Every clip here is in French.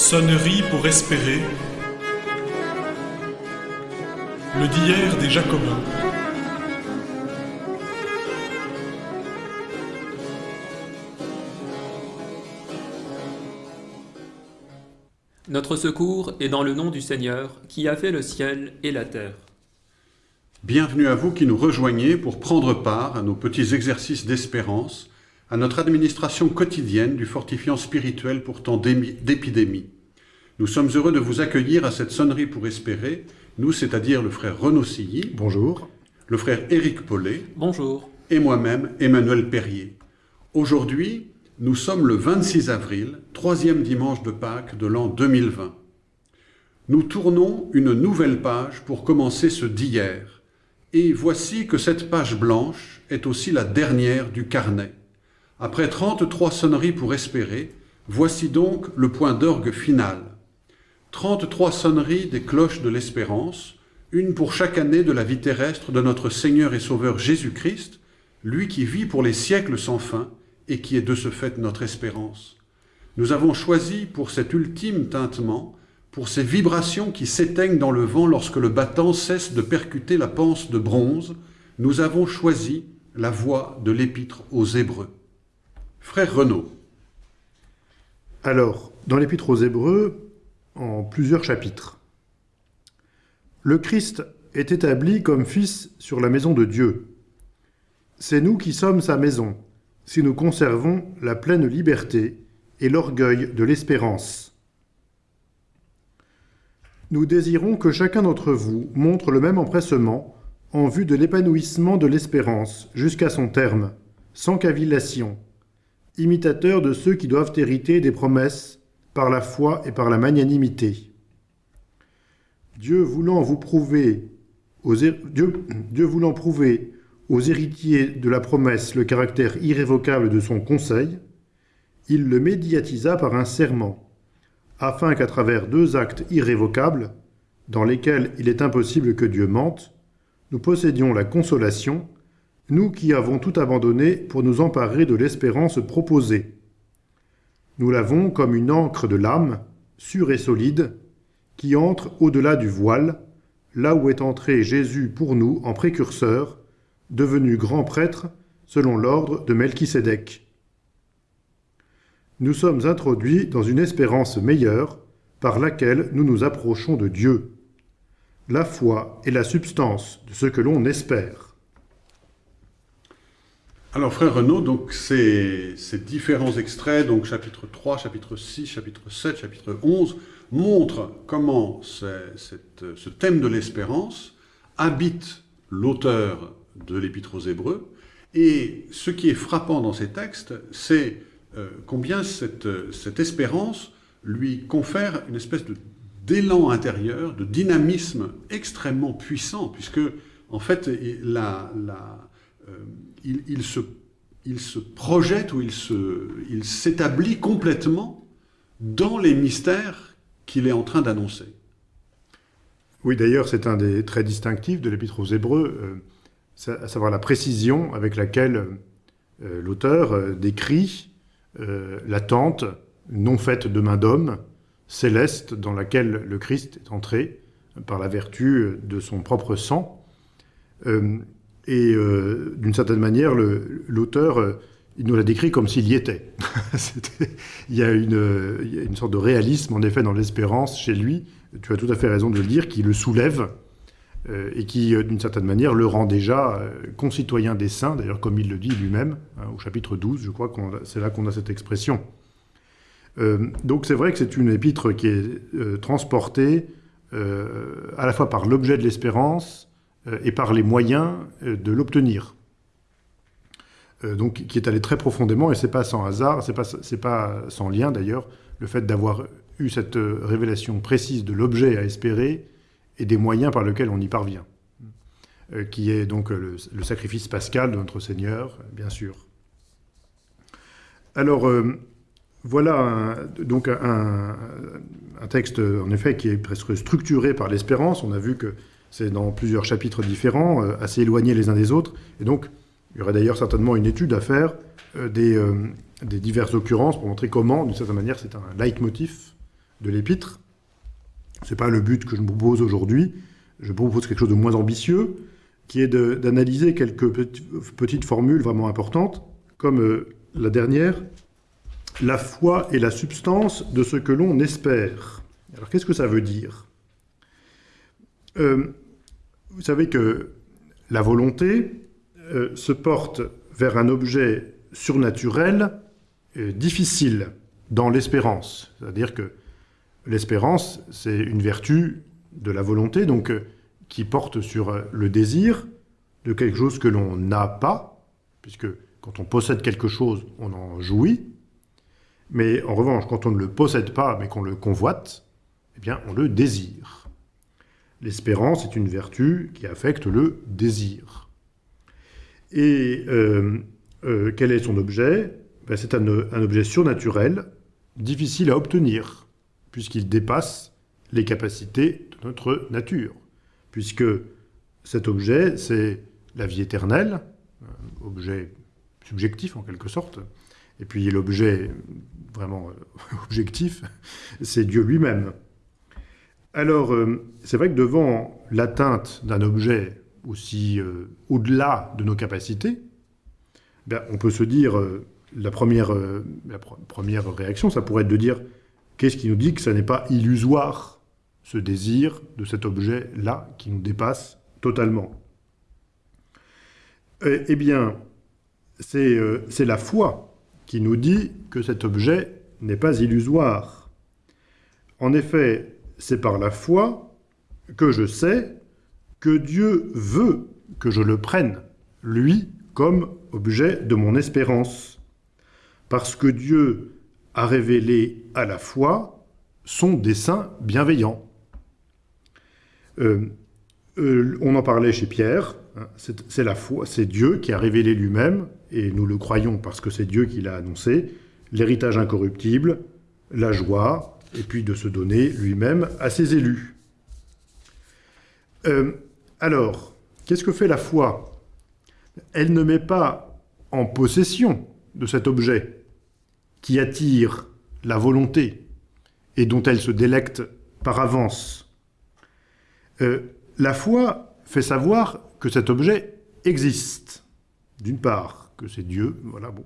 Sonnerie pour espérer. Le d'hier des Jacobins. Notre secours est dans le nom du Seigneur, qui a fait le ciel et la terre. Bienvenue à vous qui nous rejoignez pour prendre part à nos petits exercices d'espérance, à notre administration quotidienne du fortifiant spirituel pour temps d'épidémie. Nous sommes heureux de vous accueillir à cette sonnerie pour espérer, nous, c'est-à-dire le frère Renaud Silly. Bonjour. Le frère Éric Paulet. Bonjour. Et moi-même, Emmanuel Perrier. Aujourd'hui, nous sommes le 26 avril, troisième dimanche de Pâques de l'an 2020. Nous tournons une nouvelle page pour commencer ce d'hier. Et voici que cette page blanche est aussi la dernière du carnet. Après 33 sonneries pour espérer, voici donc le point d'orgue final. 33 sonneries des cloches de l'espérance, une pour chaque année de la vie terrestre de notre Seigneur et Sauveur Jésus-Christ, lui qui vit pour les siècles sans fin, et qui est de ce fait notre espérance. Nous avons choisi pour cet ultime tintement, pour ces vibrations qui s'éteignent dans le vent lorsque le battant cesse de percuter la panse de bronze, nous avons choisi la voix de l'épître aux Hébreux. Frère Renaud. Alors, dans l'épître aux Hébreux, en plusieurs chapitres. Le Christ est établi comme fils sur la maison de Dieu. C'est nous qui sommes sa maison, si nous conservons la pleine liberté et l'orgueil de l'espérance. Nous désirons que chacun d'entre vous montre le même empressement en vue de l'épanouissement de l'espérance jusqu'à son terme, sans cavillation, imitateur de ceux qui doivent hériter des promesses par la foi et par la magnanimité. Dieu voulant vous prouver Dieu voulant prouver aux héritiers de la promesse le caractère irrévocable de son conseil, il le médiatisa par un serment, afin qu'à travers deux actes irrévocables, dans lesquels il est impossible que Dieu mente, nous possédions la consolation, nous qui avons tout abandonné pour nous emparer de l'espérance proposée. Nous l'avons comme une encre de l'âme, sûre et solide, qui entre au-delà du voile, là où est entré Jésus pour nous en précurseur, devenu grand prêtre selon l'ordre de Melchisédek. Nous sommes introduits dans une espérance meilleure par laquelle nous nous approchons de Dieu. La foi est la substance de ce que l'on espère. Alors frère Renaud, donc ces, différents extraits, donc chapitre 3, chapitre 6, chapitre 7, chapitre 11, montrent comment ce thème de l'espérance habite l'auteur de l'Épître aux Hébreux. Et ce qui est frappant dans ces textes, c'est euh, combien cette, espérance lui confère une espèce d'élan intérieur, de dynamisme extrêmement puissant, puisque en fait, la, la, euh, il, se, projette ou il s'établit complètement dans les mystères qu'il est en train d'annoncer. Oui, d'ailleurs, c'est un des traits distinctifs de l'Épître aux Hébreux. Euh, à savoir la précision avec laquelle euh, l'auteur euh, décrit l'attente non faite de main d'homme, céleste, dans laquelle le Christ est entré par la vertu de son propre sang. Et d'une certaine manière, l'auteur, il nous l'a décrit comme s'il y était. il, y a une, il, y a une, sorte de réalisme, en effet, dans l'espérance chez lui, tu as tout à fait raison de le dire, qui le soulève euh, et qui, euh, d'une certaine manière, le rend déjà euh, concitoyen des saints, d'ailleurs comme il le dit lui-même, hein, au chapitre 12, je crois que c'est là qu'on a cette expression. donc c'est vrai que c'est une épître qui est transportée à la fois par l'objet de l'espérance et par les moyens de l'obtenir. donc qui est allé très profondément, et c'est pas sans hasard, c'est pas, pas sans lien d'ailleurs, le fait d'avoir eu cette révélation précise de l'objet à espérer, et des moyens par lesquels on y parvient, euh, qui est donc le, sacrifice pascal de notre Seigneur, bien sûr. Alors, euh, voilà donc un, texte, en effet, qui est presque structuré par l'espérance. On a vu que c'est dans plusieurs chapitres différents, euh, assez éloignés les uns des autres. Et donc, il y aurait d'ailleurs certainement une étude à faire des, des, diverses occurrences pour montrer comment, d'une certaine manière, c'est un leitmotiv de l'épître. Ce n'est pas le but que je me propose aujourd'hui. Je propose quelque chose de moins ambitieux, qui est d'analyser quelques petites formules vraiment importantes, comme euh, la dernière, la foi est la substance de ce que l'on espère. Alors qu'est-ce que ça veut dire? Euh, Vous savez que la volonté euh, se porte vers un objet surnaturel difficile dans l'espérance. C'est-à-dire que l'espérance, c'est une vertu de la volonté, donc euh, qui porte sur euh, le désir de quelque chose que l'on n'a pas, puisque quand on possède quelque chose, on en jouit, mais en revanche, quand on ne le possède pas, mais qu'on le convoite, eh bien, on le désire. L'espérance est une vertu qui affecte le désir. Et euh, quel est son objet? Ben, C'est un objet surnaturel, difficile à obtenir, puisqu'il dépasse les capacités de notre nature, puisque cet objet, c'est la vie éternelle, objet subjectif en quelque sorte, et puis l'objet vraiment euh, objectif, c'est Dieu lui-même. Alors, euh, c'est vrai que devant l'atteinte d'un objet aussi euh, au-delà de nos capacités, ben, on peut se dire, la première, première réaction, ça pourrait être de dire Qu'est-ce qui nous dit que ça n'est pas illusoire, ce désir de cet objet-là qui nous dépasse totalement? Eh, bien, euh, c'est la foi qui nous dit que cet objet n'est pas illusoire. En effet, c'est par la foi que je sais que Dieu veut que je le prenne, lui, comme objet de mon espérance. Parce que Dieu a révélé à la fois son dessein bienveillant. Euh, euh, on en parlait chez Pierre, hein, c'est la foi, c'est Dieu qui a révélé lui-même, et nous le croyons parce que c'est Dieu qui l'a annoncé, l'héritage incorruptible, la joie, et puis de se donner lui-même à ses élus. Euh, alors, qu'est-ce que fait la foi? Elle ne met pas en possession de cet objet, qui attire la volonté et dont elle se délecte par avance. Euh, la foi fait savoir que cet objet existe, d'une part, que c'est Dieu, voilà, bon.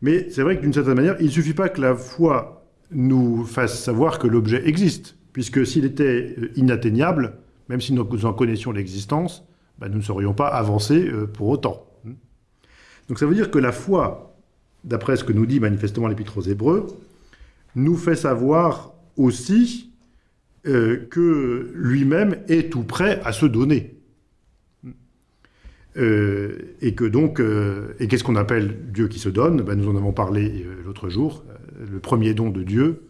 Mais c'est vrai que d'une certaine manière, il ne suffit pas que la foi nous fasse savoir que l'objet existe, puisque s'il était euh, inatteignable, même si nous en connaissions l'existence, ben, nous ne serions pas avancés euh, pour autant. Donc ça veut dire que la foi d'après ce que nous dit manifestement l'Épître aux Hébreux, nous fait savoir aussi euh, que lui-même est tout prêt à se donner. Euh, et que donc, et qu'est-ce qu'on appelle Dieu qui se donne? Ben, Nous en avons parlé l'autre jour. Le premier don de Dieu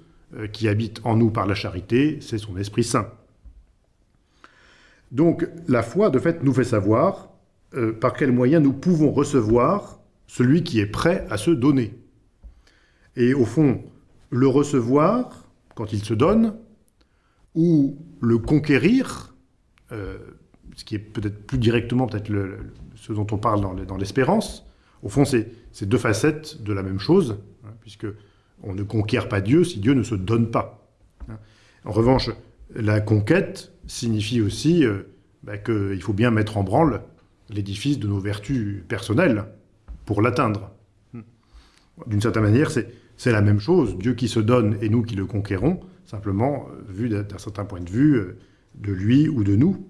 qui habite en nous par la charité, c'est son Esprit Saint. Donc la foi, de fait, nous fait savoir par quels moyens nous pouvons recevoir celui qui est prêt à se donner. Et au fond, le recevoir, quand il se donne, ou le conquérir, euh, ce qui est peut-être plus directement peut-être ce dont on parle dans l'espérance, au fond, c'est deux facettes de la même chose, hein, puisque on ne conquiert pas Dieu si Dieu ne se donne pas. En revanche, la conquête signifie aussi euh, bah, qu'il faut bien mettre en branle l'édifice de nos vertus personnelles, pour l'atteindre. D'une certaine manière, c'est la même chose, Dieu qui se donne et nous qui le conquérons, simplement euh, vu d'un certain point de vue euh, de lui ou de nous.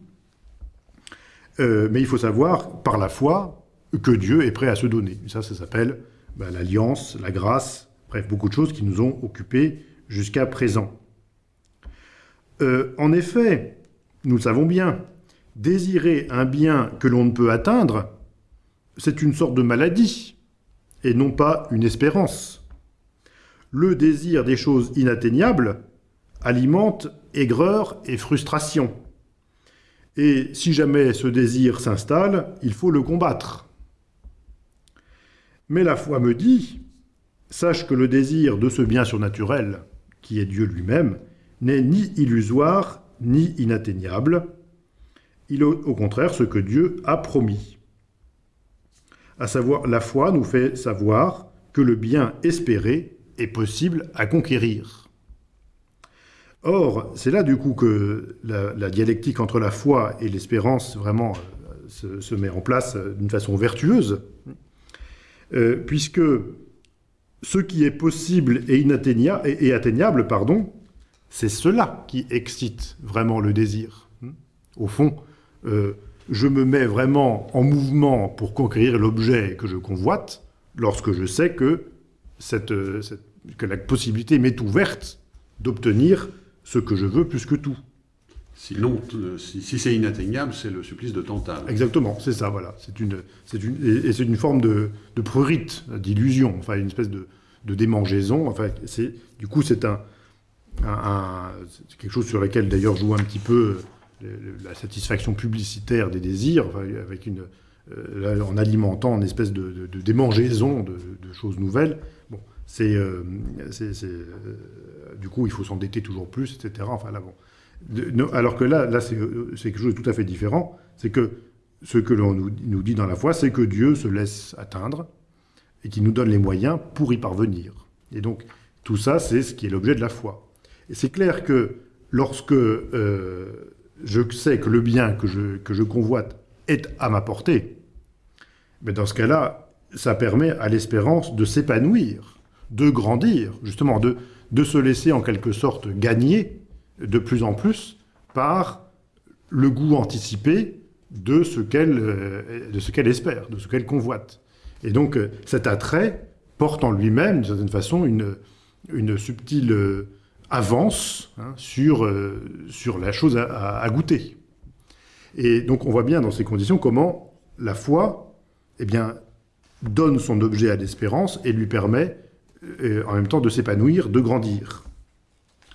Mais il faut savoir, par la foi, que Dieu est prêt à se donner. Ça, ça s'appelle ben, l'alliance, la grâce, bref, beaucoup de choses qui nous ont occupés jusqu'à présent. en effet, nous le savons bien, désirer un bien que l'on ne peut atteindre, c'est une sorte de maladie, et non pas une espérance. Le désir des choses inatteignables alimente aigreur et frustration. Et si jamais ce désir s'installe, il faut le combattre. Mais la foi me dit, sache que le désir de ce bien surnaturel, qui est Dieu lui-même, n'est ni illusoire ni inatteignable. Il est au contraire ce que Dieu a promis à savoir la foi nous fait savoir que le bien espéré est possible à conquérir. Or, c'est là du coup que la, dialectique entre la foi et l'espérance vraiment euh, se, met en place euh, d'une façon vertueuse, euh, puisque ce qui est possible et, atteignable, pardon, c'est cela qui excite vraiment le désir. Au fond, je me mets vraiment en mouvement pour conquérir l'objet que je convoite lorsque je sais que, que la possibilité m'est ouverte d'obtenir ce que je veux plus que tout. Sinon, euh, si, c'est inatteignable, c'est le supplice de Tantale. Exactement, c'est ça, voilà. Une, une, et c'est une forme de, prurite, d'illusion, enfin une espèce de, démangeaison. Enfin, du coup, c'est un, quelque chose sur lequel d'ailleurs joue un petit peu la satisfaction publicitaire des désirs, avec une, euh, en alimentant une espèce de, démangeaison de, choses nouvelles. Bon, c'est, euh, du coup, il faut s'endetter toujours plus, etc. Enfin, là, bon. Alors que là, là c'est quelque chose de tout à fait différent. C'est que ce que l'on nous, nous, dit dans la foi, c'est que Dieu se laisse atteindre et qu'il nous donne les moyens pour y parvenir. Et donc, tout ça, c'est ce qui est l'objet de la foi. Et c'est clair que lorsque euh, je sais que le bien que je, que je convoite est à ma portée, mais dans ce cas-là, ça permet à l'espérance de s'épanouir, de grandir, justement, de, de se laisser en quelque sorte gagner de plus en plus par le goût anticipé de ce qu'elle euh, espère, de ce qu'elle convoite. Et donc euh, cet attrait porte en lui-même, d'une certaine façon, une, une subtile euh, avance hein, sur, sur la chose à, goûter. Et donc on voit bien dans ces conditions comment la foi eh bien, donne son objet à l'espérance et lui permet en même temps de s'épanouir, de grandir.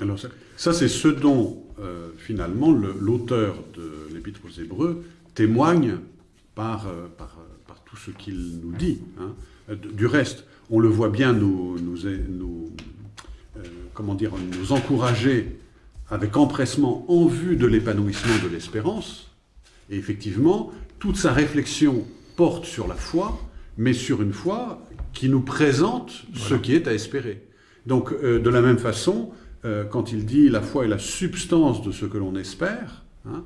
Alors ça, c'est ce dont euh, finalement l'auteur de l'Épître aux Hébreux témoigne par, euh, par, par tout ce qu'il nous dit. Hein. Du reste, on le voit bien nous, nous, nous euh, comment dire, nous encourager avec empressement en vue de l'épanouissement de l'espérance. Et effectivement, toute sa réflexion porte sur la foi, mais sur une foi qui nous présente ce qui est à espérer. Donc, euh, de la même façon, euh, quand il dit la foi est la substance de ce que l'on espère, hein,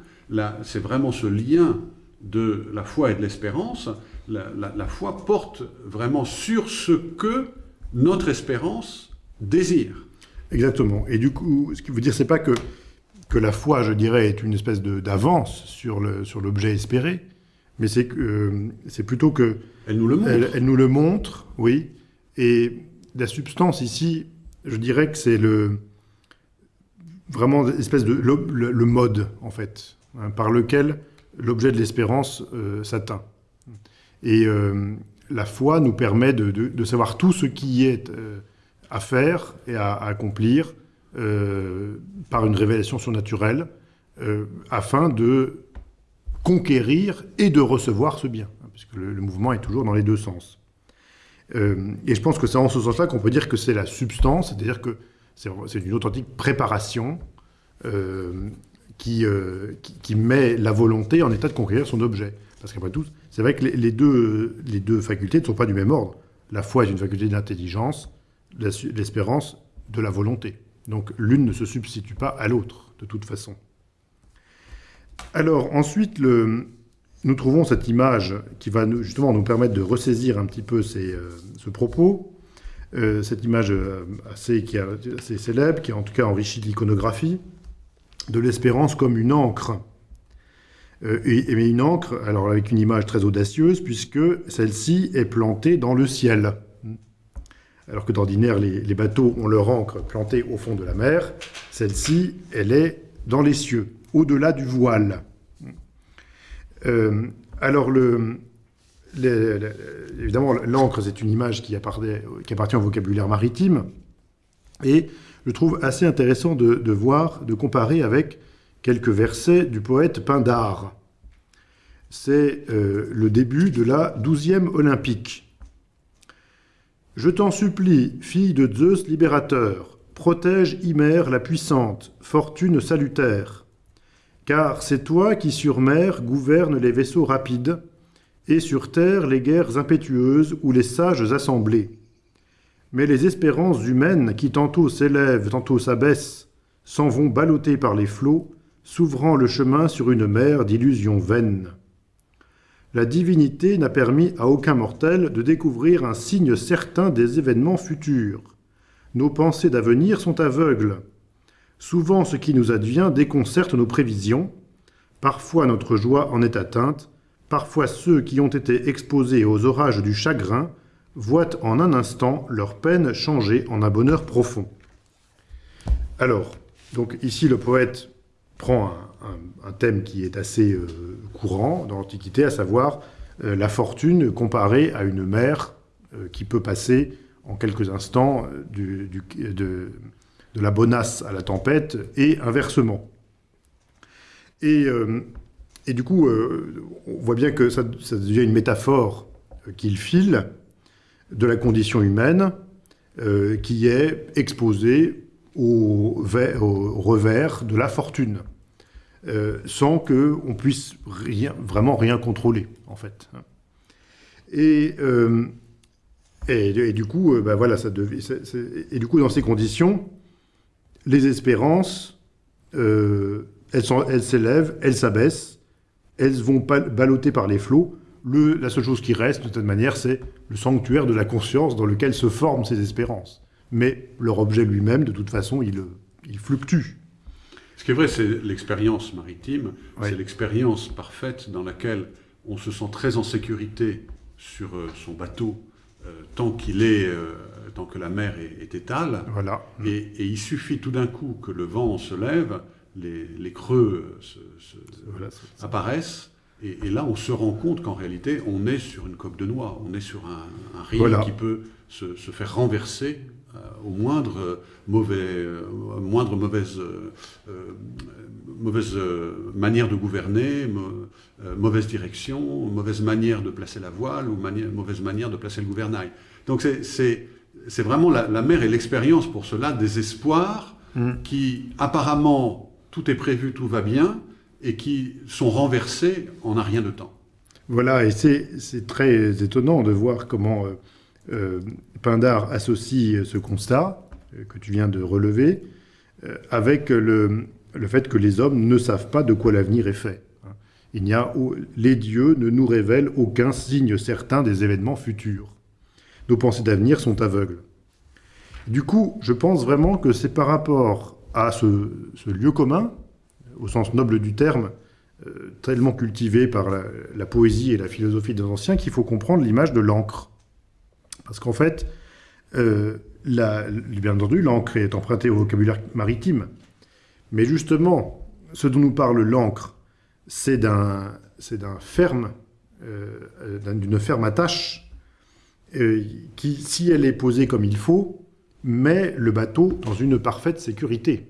c'est vraiment ce lien de la foi et de l'espérance. La, foi porte vraiment sur ce que notre espérance désire. Exactement. Et du coup, ce qui veut dire, c'est pas que, que la foi, je dirais, est une espèce d'avance sur l'objet sur espéré, mais c'est euh, c'est plutôt que... Elle nous le montre. Elle, nous le montre, oui. Et la substance ici, je dirais que c'est le vraiment l'espèce de le, mode, en fait, hein, par lequel l'objet de l'espérance euh, s'atteint. Et euh, la foi nous permet de, de, savoir tout ce qui est à faire et à, accomplir par une révélation surnaturelle, afin de conquérir et de recevoir ce bien, hein, puisque le, mouvement est toujours dans les deux sens. Euh, et je pense que c'est en ce sens-là qu'on peut dire que c'est la substance, c'est-à-dire que c'est une authentique préparation euh, qui, euh, qui, met la volonté en état de conquérir son objet. Parce qu'après tout, c'est vrai que les, deux, facultés ne sont pas du même ordre. La foi est une faculté d'intelligence, l'espérance de la volonté. Donc l'une ne se substitue pas à l'autre, de toute façon. Alors ensuite, nous trouvons cette image qui va justement nous permettre de ressaisir un petit peu euh, ce propos. Euh, cette image euh, assez, célèbre, qui en tout cas enrichi l'iconographie, de l'espérance comme une encre. et, mais une encre, alors avec une image très audacieuse, puisque celle-ci est plantée dans le ciel. Alors que d'ordinaire, les, bateaux ont leur encre plantée au fond de la mer, celle-ci, elle est dans les cieux au-delà du voile. Euh, alors, le, évidemment, l'encre, c'est une image qui appartient, au vocabulaire maritime, et je trouve assez intéressant de, voir, de comparer avec quelques versets du poète Pindare. C'est euh, le début de la douzième olympique. Je t'en supplie, fille de Zeus libérateur, protège Hymère la puissante, fortune salutaire car c'est toi qui sur mer gouverne les vaisseaux rapides, et sur terre les guerres impétueuses ou les sages assemblées. Mais les espérances humaines qui tantôt s'élèvent, tantôt s'abaissent, s'en vont ballottés par les flots, s'ouvrant le chemin sur une mer d'illusions vaines. La divinité n'a permis à aucun mortel de découvrir un signe certain des événements futurs. Nos pensées d'avenir sont aveugles. Souvent ce qui nous advient déconcerte nos prévisions. Parfois notre joie en est atteinte. Parfois ceux qui ont été exposés aux orages du chagrin voient en un instant leur peine changer en un bonheur profond. Alors, donc ici le poète prend un, thème qui est assez euh, courant dans l'Antiquité, à savoir euh, la fortune comparée à une mer euh, qui peut passer en quelques instants de, la bonasse à la tempête et inversement. Et, du coup, on voit bien que ça, devient une métaphore qu'il file de la condition humaine qui est exposée au, revers de la fortune, euh, sans qu'on puisse vraiment rien contrôler, en fait. Et, euh, et, du coup, euh, bah voilà, ça et du coup, dans ces conditions, les espérances, elles s'élèvent, elles s'abaissent, elles vont balloter par les flots. Le, la seule chose qui reste, de toute manière, c'est le sanctuaire de la conscience dans lequel se forment ces espérances mais leur objet lui-même, de toute façon, il, il, fluctue. Ce qui est vrai, c'est l'expérience maritime, c'est l'expérience parfaite dans laquelle on se sent très en sécurité sur euh, son bateau euh, tant qu'il est, euh, tant que la mer est, étale. Voilà. Et, il suffit tout d'un coup que le vent se lève, les, creux apparaissent, et, là on se rend compte qu'en réalité on est sur une coque de noix, on est sur un, un riz qui peut se, se, faire renverser euh, au moindre, mauvais, euh, moindre mauvaise, euh, mauvaise manière de gouverner, mauvaise direction, mauvaise manière de placer la voile ou mauvaise manière de placer le gouvernail. Donc c'est vraiment la, mer et l'expérience pour cela des espoirs mm. qui apparemment tout est prévu, tout va bien, et qui sont renversés en un rien de temps. Voilà, et c'est très étonnant de voir comment euh, Pindar associe ce constat euh, que tu viens de relever euh, avec le, fait que les hommes ne savent pas de quoi l'avenir est fait. Il n'y a, les dieux ne nous révèlent aucun signe certain des événements futurs. Nos pensées d'avenir sont aveugles. Du coup, je pense vraiment que c'est par rapport à ce, lieu commun, au sens noble du terme, tellement cultivé par la, poésie et la philosophie des anciens, qu'il faut comprendre l'image de l'encre. Parce qu'en fait, euh, bien entendu, l'encre est empruntée au vocabulaire maritime. Mais justement, ce dont nous parle l'encre, c'est d'un ferme, euh, d'une ferme attache, euh, qui, si elle est posée comme il faut, met le bateau dans une parfaite sécurité.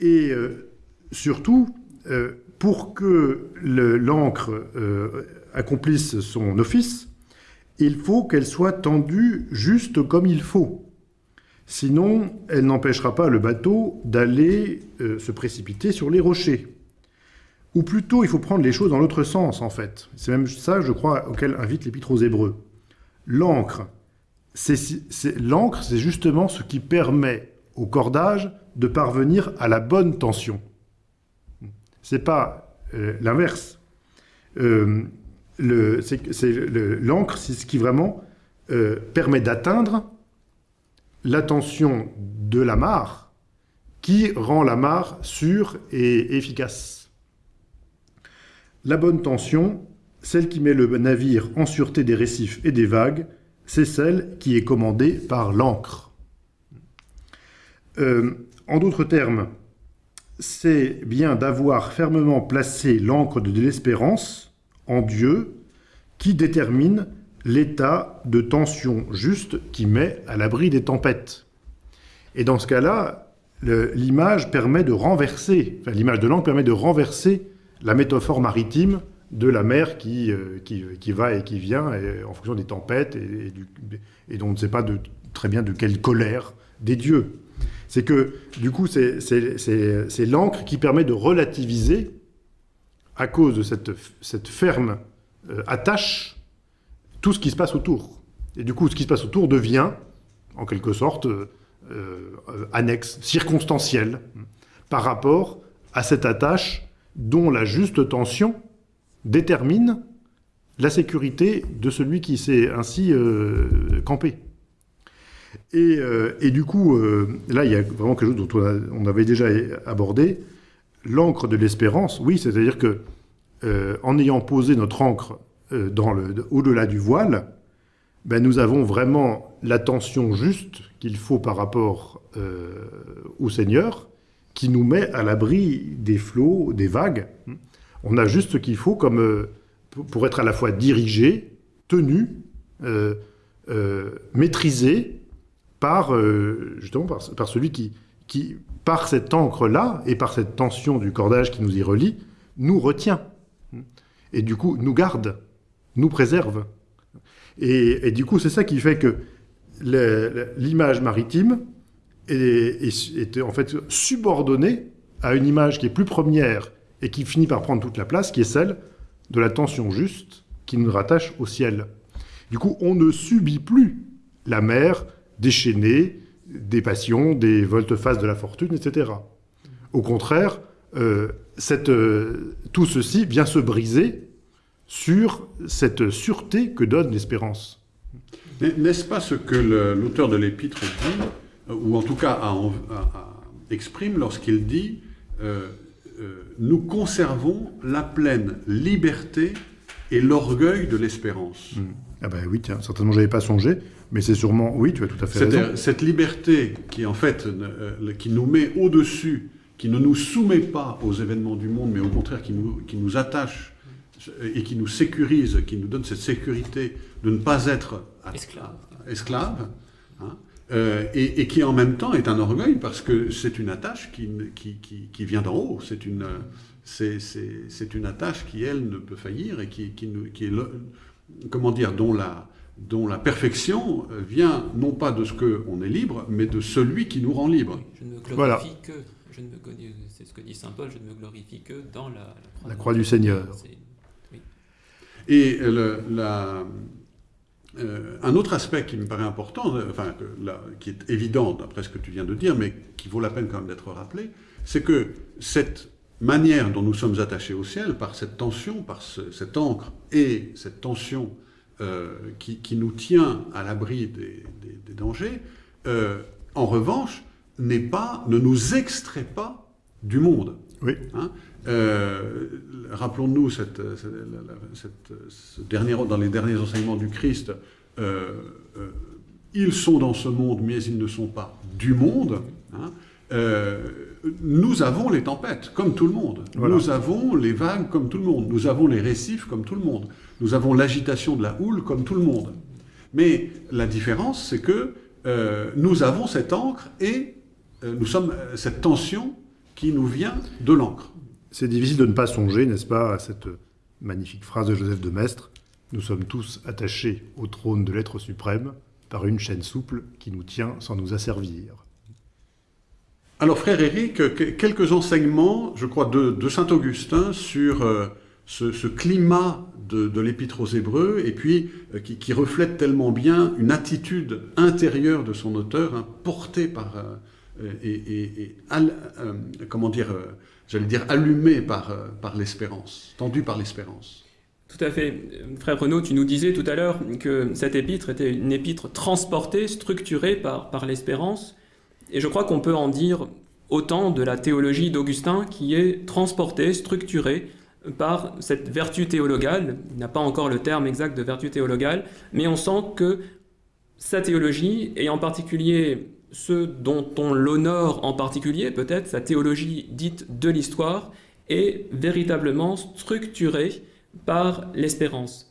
Et surtout, pour que l'encre accomplisse son office, il faut qu'elle soit tendue juste comme il faut. Sinon, elle n'empêchera pas le bateau d'aller euh, se précipiter sur les rochers. Ou plutôt, il faut prendre les choses dans l'autre sens, en fait. C'est même ça, je crois, auquel invite l'Épître aux Hébreux. L'encre, c'est justement ce qui permet au cordage de parvenir à la bonne tension. C'est pas euh, l'inverse. Euh, l'encre, c'est ce qui vraiment euh, permet d'atteindre la tension de la mare qui rend la mare sûre et efficace. La bonne tension, celle qui met le navire en sûreté des récifs et des vagues, c'est celle qui est commandée par l'encre. En d'autres termes, c'est bien d'avoir fermement placé l'encre de l'espérance en Dieu qui détermine l'état de tension juste qui met à l'abri des tempêtes. Et dans ce cas-là, l'image permet de renverser, l'angle permet de renverser la métaphore maritime de la mer qui, euh, qui, va et qui vient en fonction des tempêtes et, dont on ne sait pas très bien de quelle colère des dieux. C'est que, du coup, c'est l'encre qui permet de relativiser à cause de cette, ferme euh, attache tout ce qui se passe autour. Et du coup, ce qui se passe autour devient, en quelque sorte, euh, euh, annexe, circonstancielle, par rapport à cette attache dont la juste tension détermine la sécurité de celui qui s'est ainsi campé. Et, euh, et, du coup, euh, là, il y a vraiment quelque chose dont on, avait déjà abordé, l'encre de l'espérance, oui, c'est-à-dire que euh, en ayant posé notre encre au-delà du voile, ben, nous avons vraiment l'attention juste qu'il faut par rapport au Seigneur, qui nous met à l'abri des flots, des vagues. On a juste ce qu'il faut pour être à la fois dirigé, tenu, maîtrisé par, euh, justement, par, celui qui, qui, par cette encre-là et par cette tension du cordage qui nous y relie, nous retient. Et du coup, nous garde, nous préserve. Et, du coup, c'est ça qui fait que l'image maritime est, en fait subordonnée à une image qui est plus première et qui finit par prendre toute la place, qui est celle de la tension juste qui nous rattache au ciel. Du coup, on ne subit plus la mer déchaînée, des passions, des volte-face de la fortune, etc. Au contraire, euh, cette, euh, tout ceci vient se briser sur cette sûreté que donne l'espérance. N'est-ce pas ce que l'auteur de l'épître dit, ou en tout cas a, a, a, exprime lorsqu'il dit euh, euh, Nous conservons la pleine liberté et l'orgueil de l'espérance. Mmh. Ah ben oui, tiens, certainement j'avais pas songé, mais c'est sûrement, oui, tu as tout à fait raison. Cette liberté qui en fait, euh, qui nous met au-dessus, qui ne nous soumet pas aux événements du monde, mais au contraire qui nous, qui nous attache et qui nous sécurise, qui nous donne cette sécurité de ne pas être esclave, esclave hein, euh, et, et, qui en même temps est un orgueil parce que c'est une attache qui, qui, qui, qui vient d'en haut, c'est une, c'est une attache qui, elle, ne peut faillir et qui, qui, nous, qui est, le, comment dire, dont la, dont la perfection vient non pas de ce qu'on est libre, mais de celui qui nous rend libre. Je ne me glorifie voilà. que, c'est ce que dit saint Paul, je ne me glorifie que dans la, la croix, la croix du Seigneur. Oui. Et le, la, euh, un autre aspect qui me paraît important, enfin, là, qui est évident d'après ce que tu viens de dire, mais qui vaut la peine quand même d'être rappelé, c'est que cette manière dont nous sommes attachés au ciel, par cette tension, par ce, cette encre et cette tension euh, qui, qui, nous tient à l'abri des, des, des, dangers, euh, en revanche, n'est pas, ne nous extrait pas du monde. Oui. Hein euh, Rappelons-nous cette, cette, cette, ce dernier, dans les derniers enseignements du Christ, euh, euh, ils sont dans ce monde, mais ils ne sont pas du monde. Hein. Euh, nous avons les tempêtes, comme tout le monde. Voilà. Nous avons les vagues, comme tout le monde. Nous avons les récifs, comme tout le monde. Nous avons l'agitation de la houle, comme tout le monde. Mais la différence, c'est que euh, nous avons cette encre et euh, nous sommes cette tension qui nous vient de l'encre. C'est difficile de ne pas songer, n'est-ce pas, à cette magnifique phrase de Joseph de Maistre Nous sommes tous attachés au trône de l'être suprême par une chaîne souple qui nous tient sans nous asservir. Alors, frère Éric, quelques enseignements, je crois, de, saint Augustin sur euh, ce, climat de, l'Épître aux Hébreux, et puis euh, qui, reflète tellement bien une attitude intérieure de son auteur, hein, portée par euh, et, comment dire, j'allais dire allumée par, par l'espérance, tendue par l'espérance. Tout à fait. Frère Renaud, tu nous disais tout à l'heure que cette épître était une épître transportée, structurée par, par l'espérance. Et je crois qu'on peut en dire autant de la théologie d'Augustin qui est transportée, structurée par cette vertu théologale. Il n'a pas encore le terme exact de vertu théologale, mais on sent que sa théologie, et en particulier ce dont on l'honore en particulier, peut-être sa théologie dite de l'histoire, est véritablement structurée par l'espérance.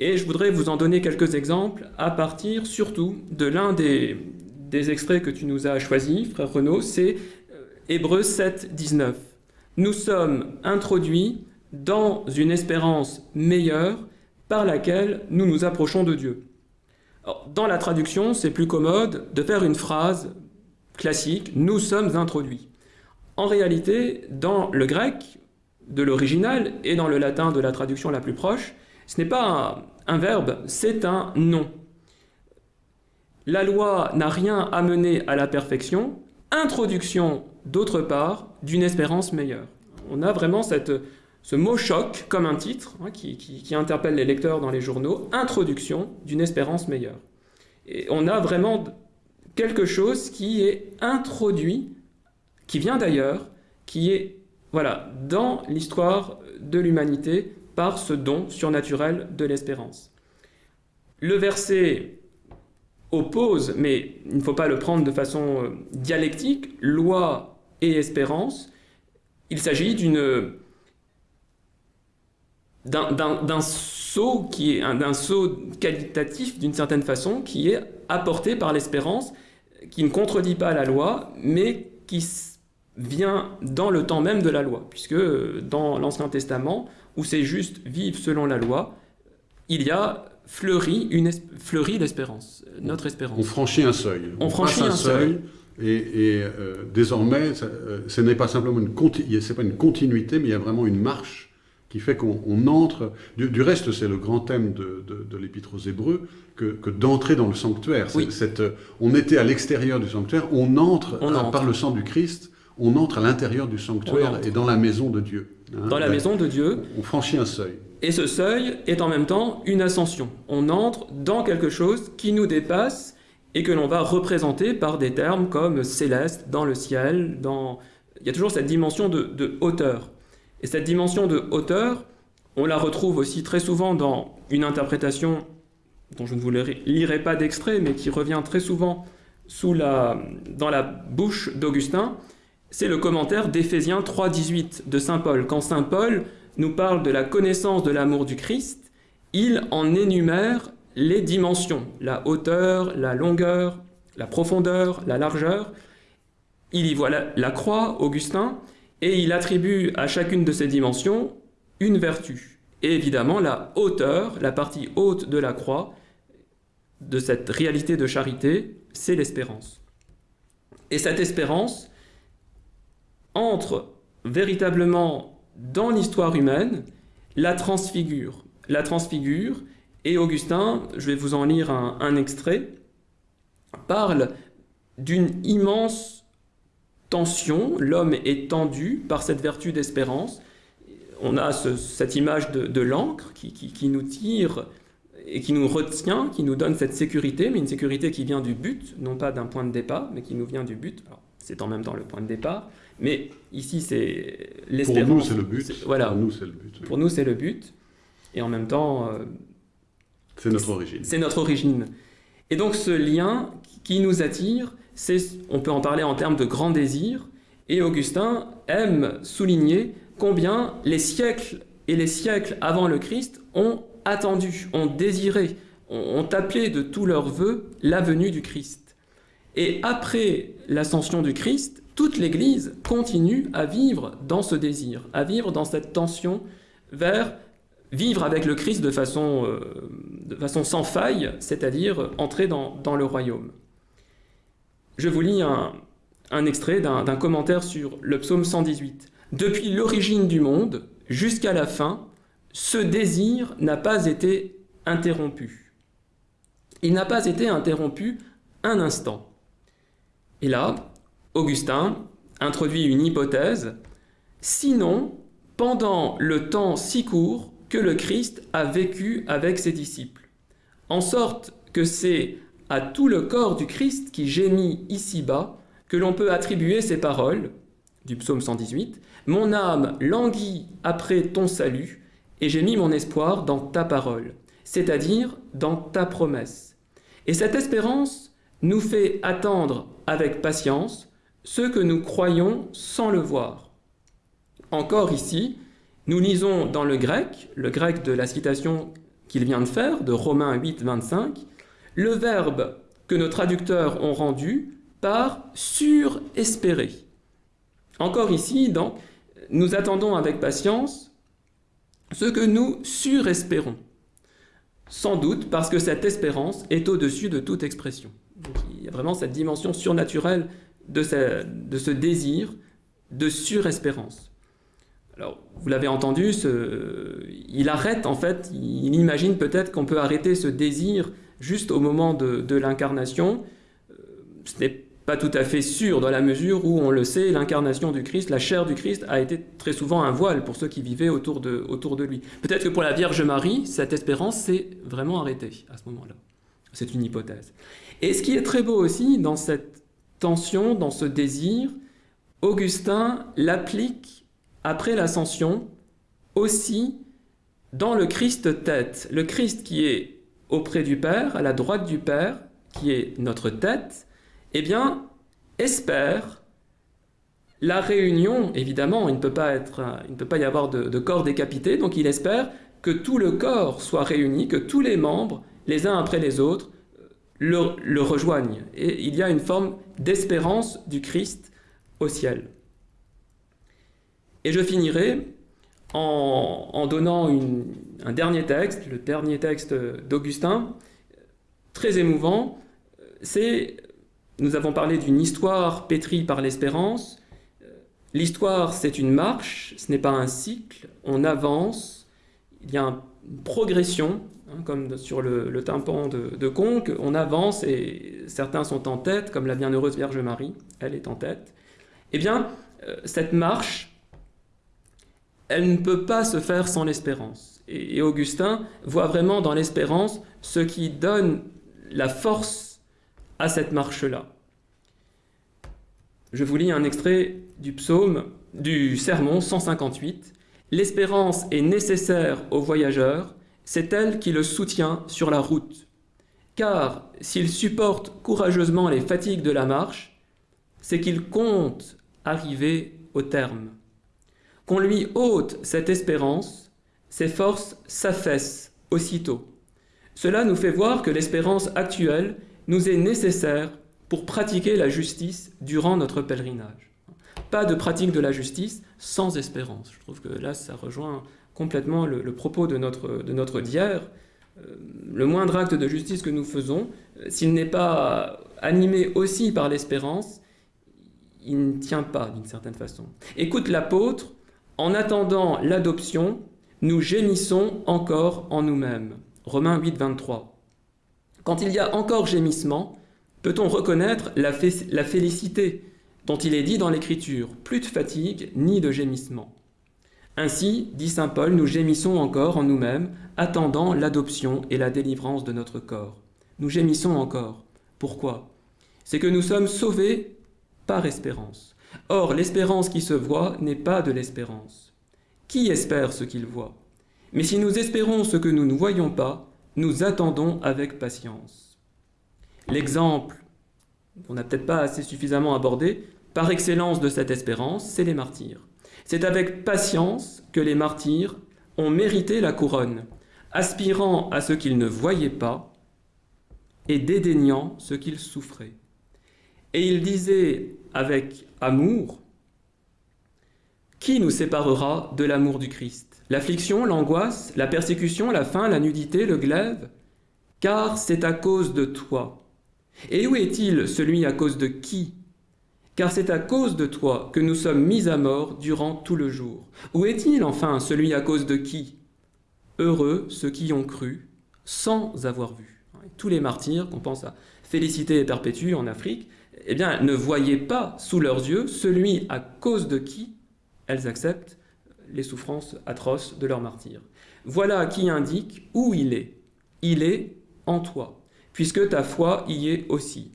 Et je voudrais vous en donner quelques exemples à partir surtout de l'un des, des extraits que tu nous as choisis, frère Renaud, c'est Hébreux 7, 19. Nous sommes introduits dans une espérance meilleure par laquelle nous nous approchons de Dieu. Dans la traduction, c'est plus commode de faire une phrase classique, nous sommes introduits. En réalité, dans le grec de l'original et dans le latin de la traduction la plus proche, ce n'est pas un verbe, c'est un nom. La loi n'a rien amené à la perfection, introduction, d'autre part, d'une espérance meilleure. On a vraiment cette, ce mot choc comme un titre hein, qui, qui, interpelle les lecteurs dans les journaux, introduction d'une espérance meilleure. Et on a vraiment quelque chose qui est introduit, qui vient d'ailleurs, qui est voilà, dans l'histoire de l'humanité par ce don surnaturel de l'espérance. Le verset oppose, mais il ne faut pas le prendre de façon euh, dialectique, loi et espérance. Il s'agit d'un saut qui est d'un saut qualitatif d'une certaine façon qui est apporté par l'espérance, qui ne contredit pas la loi, mais qui vient dans le temps même de la loi, puisque dans l'Ancien Testament, où c'est juste vivre selon la loi, il y a fleuri, une l'espérance, notre espérance. On franchit un seuil. On, franchit un, seuil. Et, euh, désormais, euh, ce n'est pas simplement une, c'est pas une continuité, mais il y a vraiment une marche qui fait qu'on entre... Du, reste, c'est le grand thème de, de, l'Épître aux Hébreux, que, que d'entrer dans le sanctuaire. Cette, on était à l'extérieur du sanctuaire, on entre, par le sang du Christ, on entre à l'intérieur du sanctuaire et dans la maison de Dieu. Hein. dans la maison de Dieu. On franchit un seuil. Et ce seuil est en même temps une ascension. On entre dans quelque chose qui nous dépasse et que l'on va représenter par des termes comme céleste, dans le ciel, dans... Il y a toujours cette dimension de, hauteur. Et cette dimension de hauteur, on la retrouve aussi très souvent dans une interprétation dont je ne vous lirai pas d'extrait, mais qui revient très souvent sous la, dans la bouche d'Augustin, c'est le commentaire d'Éphésiens 3.18 de Saint Paul. Quand Saint Paul nous parle de la connaissance de l'amour du Christ, il en énumère les dimensions, la hauteur, la longueur, la profondeur, la largeur. Il y voit la croix, Augustin, et il attribue à chacune de ces dimensions une vertu. Et évidemment, la hauteur, la partie haute de la croix, de cette réalité de charité, c'est l'espérance. Et cette espérance entre véritablement dans l'histoire humaine, la transfigure. La transfigure, et Augustin, je vais vous en lire un, extrait, parle d'une immense tension, l'homme est tendu par cette vertu d'espérance. On a cette image de, l'encre qui, nous tire et qui nous retient, qui nous donne cette sécurité, mais une sécurité qui vient du but, non pas d'un point de départ, mais qui nous vient du but. C'est en même temps le point de départ, mais ici c'est l'espérance. Pour nous c'est le but. Voilà. Pour nous c'est le but. Pour nous c'est le but, et en même temps. Euh, c'est notre origine. C'est notre origine. Et donc ce lien qui nous attire, on peut en parler en termes de grand désir, et Augustin aime souligner combien les siècles et les siècles avant le Christ ont attendu, ont désiré, ont appelé de tous leurs voeux la venue du Christ. Et après l'ascension du Christ, toute l'Église continue à vivre dans ce désir, à vivre dans cette tension vers vivre avec le Christ de façon, euh, de façon sans faille, c'est-à-dire entrer dans le royaume. Je vous lis un, extrait d'un commentaire sur le psaume 118. Depuis l'origine du monde jusqu'à la fin, ce désir n'a pas été interrompu. Il n'a pas été interrompu un instant. Et là, Augustin introduit une hypothèse. Sinon, pendant le temps si court que le Christ a vécu avec ses disciples, en sorte que c'est à tout le corps du Christ qui gémit ici-bas que l'on peut attribuer ces paroles du psaume 118 Mon âme languit après ton salut, et j'ai mis mon espoir dans ta parole, c'est-à-dire dans ta promesse. Et cette espérance nous fait attendre avec patience ce que nous croyons sans le voir. Encore ici, nous lisons dans le grec, le grec de la citation qu'il vient de faire, de Romains 8, 25, le verbe que nos traducteurs ont rendu par surespérer. Encore ici, donc, nous attendons avec patience ce que nous surespérons. Sans doute parce que cette espérance est au-dessus de toute expression. il y a vraiment cette dimension surnaturelle de ce, désir de surespérance. Alors, vous l'avez entendu, il arrête en fait, il imagine peut-être qu'on peut arrêter ce désir juste au moment de, l'incarnation. Euh, ce n'est pas tout à fait sûr dans la mesure où, on le sait, l'incarnation du Christ, la chair du Christ, a été très souvent un voile pour ceux qui vivaient autour de, autour de lui. Peut-être que pour la Vierge Marie, cette espérance s'est vraiment arrêtée à ce moment-là. C'est une hypothèse. Et ce qui est très beau aussi dans cette tension, dans ce désir, Augustin l'applique après l'ascension aussi dans le Christ tête. Le Christ qui est auprès du Père, à la droite du Père, qui est notre tête, eh bien, espère la réunion, évidemment, il ne peut pas, être, il ne peut pas y avoir de, corps décapité, donc il espère que tout le corps soit réuni, que tous les membres, les uns après les autres, le, rejoignent. Et il y a une forme d'espérance du Christ au ciel. Et je finirai en, donnant un dernier texte, le dernier texte d'Augustin, très émouvant. C'est, nous avons parlé d'une histoire pétrie par l'espérance. L'histoire, c'est une marche, ce n'est pas un cycle, on avance, il y a une progression, comme sur le, tympan de, Conques, on avance et certains sont en tête, comme la bienheureuse Vierge Marie, elle est en tête. Eh bien, euh, cette marche, elle ne peut pas se faire sans l'espérance. Et, Augustin voit vraiment dans l'espérance ce qui donne la force à cette marche-là. Je vous lis un extrait du psaume, du sermon 158. L'espérance est nécessaire au voyageur, c'est elle qui le soutient sur la route. Car s'il supporte courageusement les fatigues de la marche, c'est qu'il compte arriver au terme. Qu'on lui ôte cette espérance, ses forces s'affaissent aussitôt. Cela nous fait voir que l'espérance actuelle nous est nécessaire pour pratiquer la justice durant notre pèlerinage. Pas de pratique de la justice sans espérance. Je trouve que là, ça rejoint complètement le, propos de notre, de notre. Euh, le moindre acte de justice que nous faisons, euh, s'il n'est pas animé aussi par l'espérance, il ne tient pas d'une certaine façon. Écoute l'apôtre en attendant l'adoption, nous gémissons encore en nous-mêmes. Romains 8, 23. Quand il y a encore gémissement, peut-on reconnaître la félicité dont il est dit dans l'Écriture, plus de fatigue ni de gémissement. Ainsi, dit Saint Paul, nous gémissons encore en nous-mêmes, attendant l'adoption et la délivrance de notre corps. Nous gémissons encore. Pourquoi? C'est que nous sommes sauvés par espérance. Or, l'espérance qui se voit n'est pas de l'espérance. Qui espère ce qu'il voit? Mais si nous espérons ce que nous ne voyons pas, nous attendons avec patience. L'exemple, qu'on n'a peut-être pas assez suffisamment abordé, par excellence de cette espérance, c'est les martyrs. C'est avec patience que les martyrs ont mérité la couronne, aspirant à ce qu'ils ne voyaient pas et dédaignant ce qu'ils souffraient. Et il disait avec amour, qui nous séparera de l'amour du Christ? L'affliction, l'angoisse, la persécution, la faim, la nudité, le glaive? Car c'est à cause de toi. Et où est-il celui à cause de qui? Car c'est à cause de toi que nous sommes mis à mort durant tout le jour. Où est-il enfin celui à cause de qui? Heureux ceux qui ont cru sans avoir vu. Tous les martyrs, qu'on pense à Félicité et Perpétue en Afrique, eh bien, ne voyaient pas sous leurs yeux celui à cause de qui elles acceptent les souffrances atroces de leur martyr. Voilà qui indique où il est. Il est en toi, puisque ta foi y est aussi.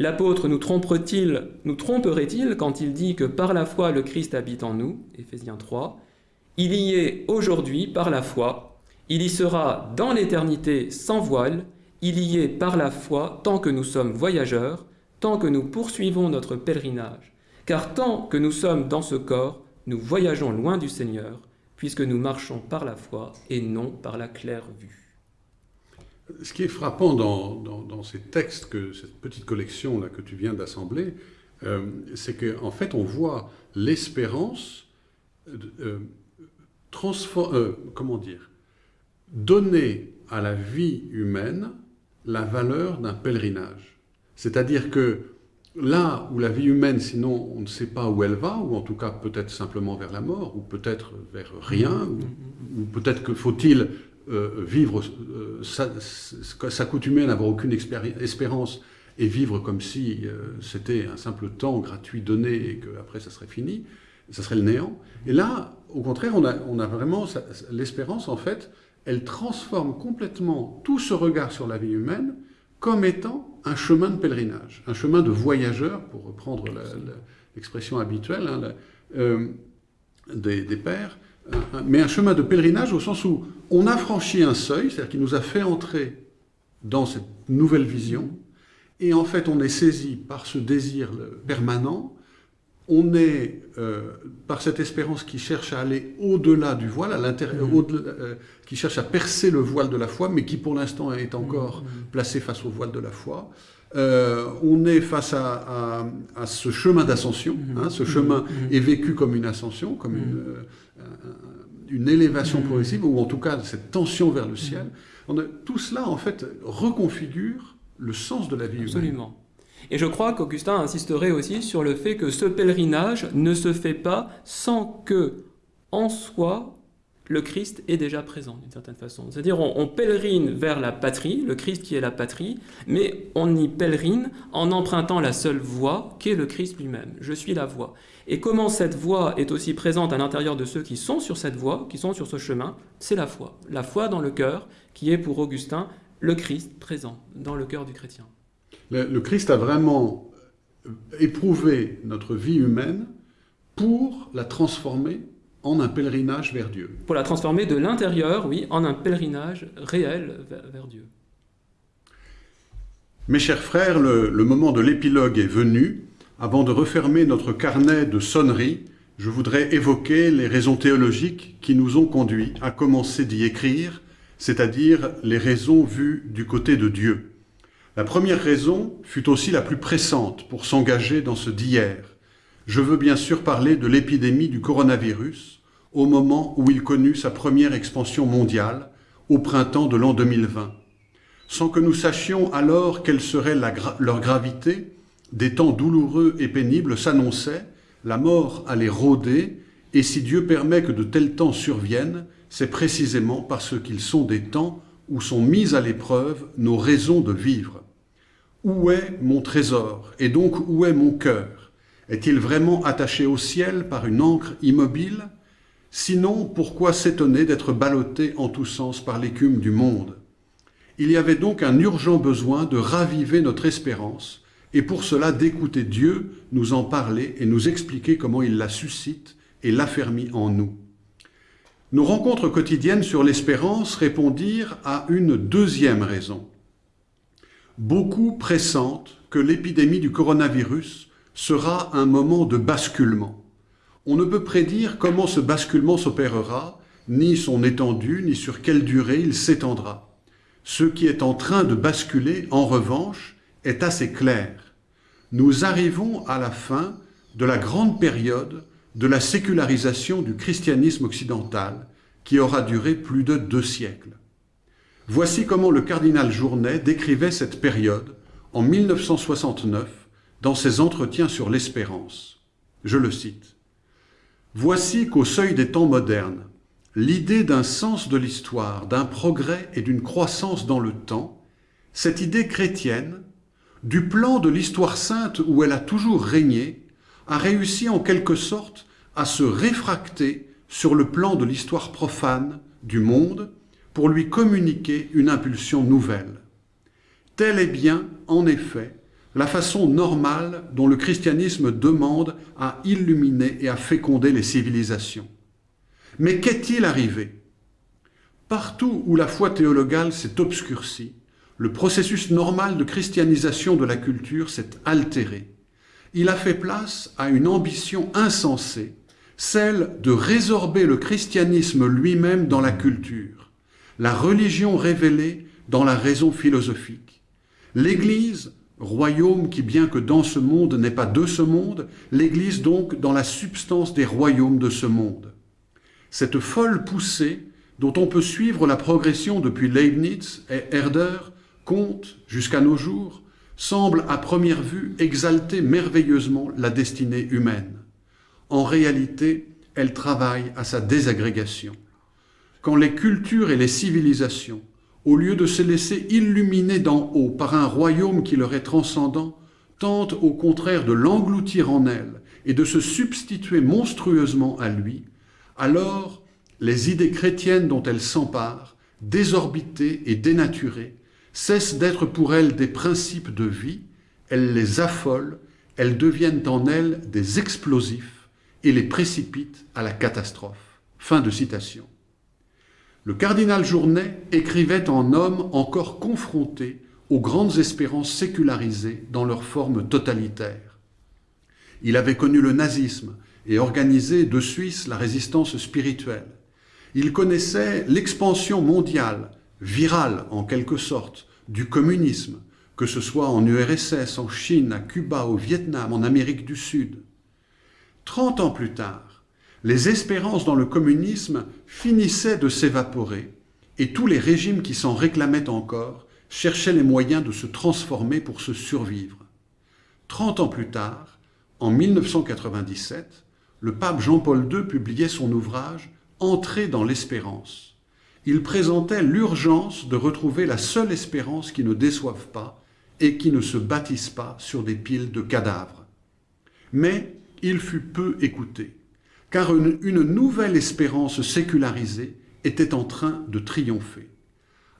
L'apôtre nous tromperait-il quand il dit que par la foi le Christ habite en nous, Éphésiens 3 Il y est aujourd'hui par la foi, il y sera dans l'éternité sans voile, il y est par la foi tant que nous sommes voyageurs, tant que nous poursuivons notre pèlerinage, car tant que nous sommes dans ce corps, nous voyageons loin du Seigneur, puisque nous marchons par la foi et non par la claire vue. Ce qui est frappant dans, ces textes, que, cette petite collection là que tu viens d'assembler, euh, c'est qu'en en fait on voit l'espérance euh, euh, comment dire, donner à la vie humaine la valeur d'un pèlerinage. C'est-à-dire que là où la vie humaine, sinon on ne sait pas où elle va, ou en tout cas peut-être simplement vers la mort, ou peut-être vers rien, ou, peut-être que faut-il vivre, euh, s'accoutumer à n'avoir aucune espérance et vivre comme si euh, c'était un simple temps gratuit donné et qu'après ça serait fini, ça serait le néant. Et là, au contraire, on a, on a vraiment l'espérance, en fait, elle transforme complètement tout ce regard sur la vie humaine comme étant un chemin de pèlerinage, un chemin de voyageur, pour reprendre l'expression habituelle hein, euh, des, des, pères, mais un chemin de pèlerinage au sens où on a franchi un seuil, c'est-à-dire qu'il nous a fait entrer dans cette nouvelle vision, et en fait on est saisi par ce désir permanent, on est euh, par cette espérance qui cherche à aller au-delà du voile, à l'intérieur, mmh. euh, qui cherche à percer le voile de la foi, mais qui pour l'instant est encore mmh. placé face au voile de la foi. Euh, on est face à, ce chemin d'ascension. Mmh. Hein, ce chemin est vécu comme une ascension, comme une, une élévation progressive, ou en tout cas cette tension vers le ciel. tout cela, en fait, reconfigure le sens de la vie Absolument. Et je crois qu'Augustin insisterait aussi sur le fait que ce pèlerinage ne se fait pas sans que, en soi, le Christ est déjà présent d'une certaine façon. C'est-à-dire on, pèlerine vers la patrie, le Christ qui est la patrie, mais on y pèlerine en empruntant la seule voie qu'est le Christ lui-même. Je suis la voie. Et comment cette voie est aussi présente à l'intérieur de ceux qui sont sur cette voie, qui sont sur ce chemin, c'est la foi. La foi dans le cœur, qui est pour Augustin le Christ présent dans le cœur du chrétien. Le, Christ a vraiment éprouvé notre vie humaine pour la transformer en un pèlerinage vers Dieu. Pour la transformer de l'intérieur, oui, en un pèlerinage réel vers, Dieu. Mes chers frères, le, le moment de l'épilogue est venu. Avant de refermer notre carnet de sonneries, je voudrais évoquer les raisons théologiques qui nous ont conduits à commencer d'y écrire, c'est-à-dire les raisons vues du côté de Dieu. La première raison fut aussi la plus pressante pour s'engager dans ce d'hier. Je veux bien sûr parler de l'épidémie du coronavirus, au moment où il connut sa première expansion mondiale, au printemps de l'an 2020. Sans que nous sachions alors quelle serait leur gravité, des temps douloureux et pénibles s'annonçaient, la mort allait rôder, et si Dieu permet que de tels temps surviennent, c'est précisément parce qu'ils sont des temps où sont mises à l'épreuve nos raisons de vivre. Où est mon trésor Et donc où est mon cœur? Est-il vraiment attaché au ciel par une encre immobile? Sinon, pourquoi s'étonner d'être ballotté en tous sens par l'écume du monde? Il y avait donc un urgent besoin de raviver notre espérance, et pour cela d'écouter Dieu nous en parler et nous expliquer comment il la suscite et l'affermit en nous. Nos rencontres quotidiennes sur l'espérance répondirent à une deuxième raison. Beaucoup pressentent que l'épidémie du coronavirus sera un moment de basculement. On ne peut prédire comment ce basculement s'opérera, ni son étendue, ni sur quelle durée il s'étendra. Ce qui est en train de basculer, en revanche, est assez clair. Nous arrivons à la fin de la grande période de la sécularisation du christianisme occidental qui aura duré plus de deux siècles. Voici comment le cardinal Journet décrivait cette période en 1969 dans ses entretiens sur l'espérance. Je le cite. Voici qu'au seuil des temps modernes, l'idée d'un sens de l'histoire, d'un progrès et d'une croissance dans le temps, cette idée chrétienne, du plan de l'histoire sainte où elle a toujours régné, a réussi en quelque sorte à se réfracter sur le plan de l'histoire profane du monde pour lui communiquer une impulsion nouvelle. Telle est bien, en effet, la façon normale dont le christianisme demande à illuminer et à féconder les civilisations. Mais qu'est-il arrivé? Partout où la foi théologale s'est obscurcie, le processus normal de christianisation de la culture s'est altéré. Il a fait place à une ambition insensée, celle de résorber le christianisme lui-même dans la culture, la religion révélée dans la raison philosophique. L'Église, royaume qui bien que dans ce monde n'est pas de ce monde, l'Église donc dans la substance des royaumes de ce monde. Cette folle poussée dont on peut suivre la progression depuis Leibniz et Herder compte, jusqu'à nos jours, semble à première vue exalter merveilleusement la destinée humaine. En réalité, elle travaille à sa désagrégation. quand les cultures et les civilisations, au lieu de se laisser illuminer d'en haut par un royaume qui leur est transcendant, tentent au contraire de l'engloutir en elles et de se substituer monstrueusement à lui, alors les idées chrétiennes dont elles s'emparent, désorbitées et dénaturées, cessent d'être pour elles des principes de vie, elles les affolent, elles deviennent en elles des explosifs et les précipitent à la catastrophe. Fin de citation. Le cardinal Journet écrivait en homme encore confronté aux grandes espérances sécularisées dans leur forme totalitaire. Il avait connu le nazisme et organisé de Suisse la résistance spirituelle. Il connaissait l'expansion mondiale, virale en quelque sorte, du communisme, que ce soit en URSS, en Chine, à Cuba, au Vietnam, en Amérique du Sud. Trente ans plus tard, les espérances dans le communisme finissaient de s'évaporer et tous les régimes qui s'en réclamaient encore cherchaient les moyens de se transformer pour se survivre. Trente ans plus tard, en 1997, le pape Jean-Paul II publiait son ouvrage « Entrer dans l'espérance ». Il présentait l'urgence de retrouver la seule espérance qui ne déçoive pas et qui ne se bâtisse pas sur des piles de cadavres. Mais il fut peu écouté, car une, nouvelle espérance sécularisée était en train de triompher.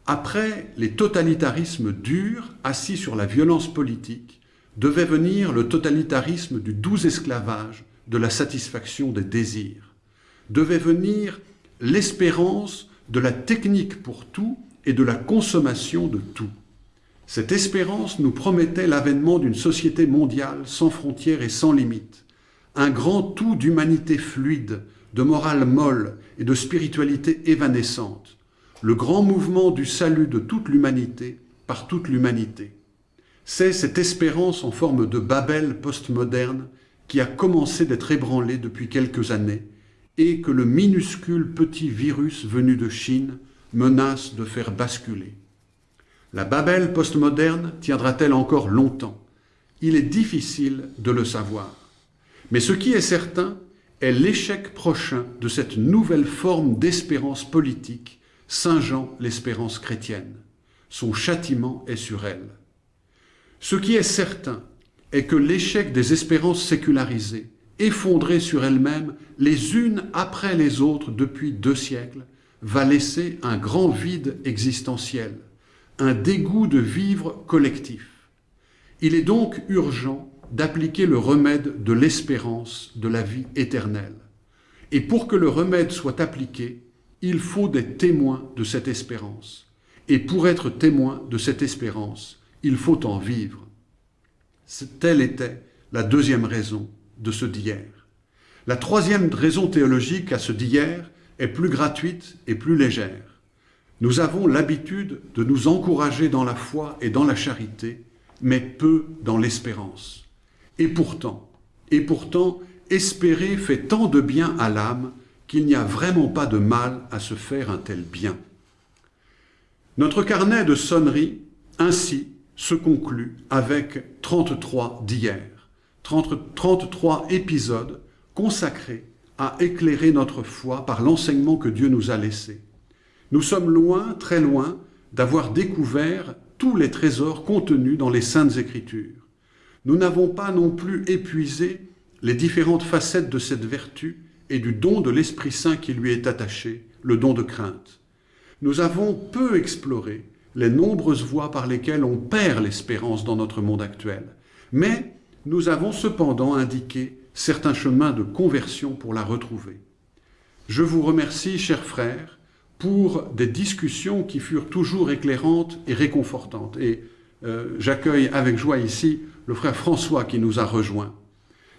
Après les totalitarismes durs, assis sur la violence politique, devait venir le totalitarisme du doux esclavage, de la satisfaction des désirs. Devait venir l'espérance de la technique pour tout et de la consommation de tout. Cette espérance nous promettait l'avènement d'une société mondiale sans frontières et sans limites, un grand tout d'humanité fluide, de morale molle et de spiritualité évanescente, le grand mouvement du salut de toute l'humanité par toute l'humanité. C'est cette espérance en forme de Babel postmoderne qui a commencé d'être ébranlée depuis quelques années et que le minuscule petit virus venu de Chine menace de faire basculer. La Babel postmoderne tiendra-t-elle encore longtemps? Il est difficile de le savoir. Mais ce qui est certain est l'échec prochain de cette nouvelle forme d'espérance politique, Saint Jean l'espérance chrétienne. Son châtiment est sur elle. Ce qui est certain est que l'échec des espérances sécularisées, effondrées sur elles-mêmes les unes après les autres depuis deux siècles, va laisser un grand vide existentiel un dégoût de vivre collectif. Il est donc urgent d'appliquer le remède de l'espérance de la vie éternelle. Et pour que le remède soit appliqué, il faut des témoins de cette espérance. Et pour être témoin de cette espérance, il faut en vivre. Telle était la deuxième raison de ce d'hier. La troisième raison théologique à ce d'hier est plus gratuite et plus légère. Nous avons l'habitude de nous encourager dans la foi et dans la charité, mais peu dans l'espérance. Et pourtant, espérer fait tant de bien à l'âme qu'il n'y a vraiment pas de mal à se faire un tel bien. Notre carnet de sonnerie, ainsi, se conclut avec 33 d'hier, 33 épisodes consacrés à éclairer notre foi par l'enseignement que Dieu nous a laissé. Nous sommes loin, très loin, d'avoir découvert tous les trésors contenus dans les Saintes Écritures. Nous n'avons pas non plus épuisé les différentes facettes de cette vertu et du don de l'Esprit Saint qui lui est attaché, le don de crainte. Nous avons peu exploré les nombreuses voies par lesquelles on perd l'espérance dans notre monde actuel, mais nous avons cependant indiqué certains chemins de conversion pour la retrouver. Je vous remercie, chers frères, pour des discussions qui furent toujours éclairantes et réconfortantes. Et euh, j'accueille avec joie ici le frère François qui nous a rejoints.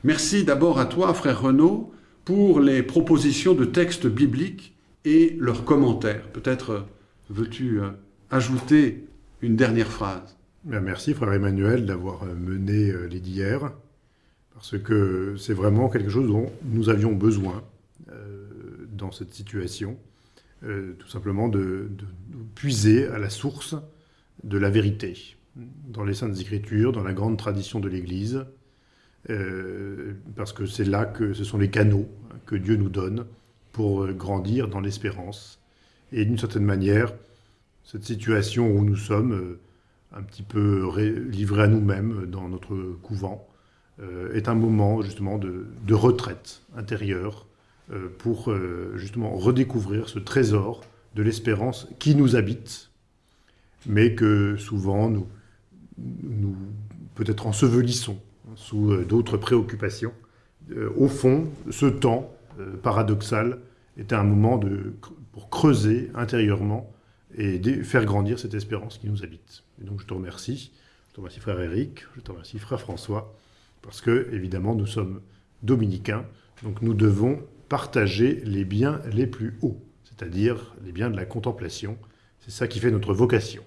Merci d'abord à toi, frère Renaud, pour les propositions de textes bibliques et leurs commentaires. Peut-être euh, veux-tu euh, ajouter une dernière phrase? Merci, frère Emmanuel, d'avoir mené les d'hier, parce que c'est vraiment quelque chose dont nous avions besoin dans cette situation. Euh, tout simplement de, puiser à la source de la vérité, dans les Saintes Écritures, dans la grande tradition de l'Église, euh, parce que c'est là que ce sont les canaux que Dieu nous donne pour grandir dans l'espérance. Et d'une certaine manière, cette situation où nous sommes un petit peu livrés à nous-mêmes dans notre couvent est un moment justement de, de retraite intérieure pour justement redécouvrir ce trésor de l'espérance qui nous habite, mais que souvent nous, nous peut-être ensevelissons sous euh, d'autres préoccupations. Euh, au fond, ce temps euh, paradoxal était un moment pour creuser intérieurement et faire grandir cette espérance qui nous habite. Et donc je te remercie, je te remercie frère Eric, je te remercie frère François, parce que évidemment nous sommes dominicains, donc nous devons partager les biens les plus hauts, c'est-à-dire les biens de la contemplation. C'est ça qui fait notre vocation.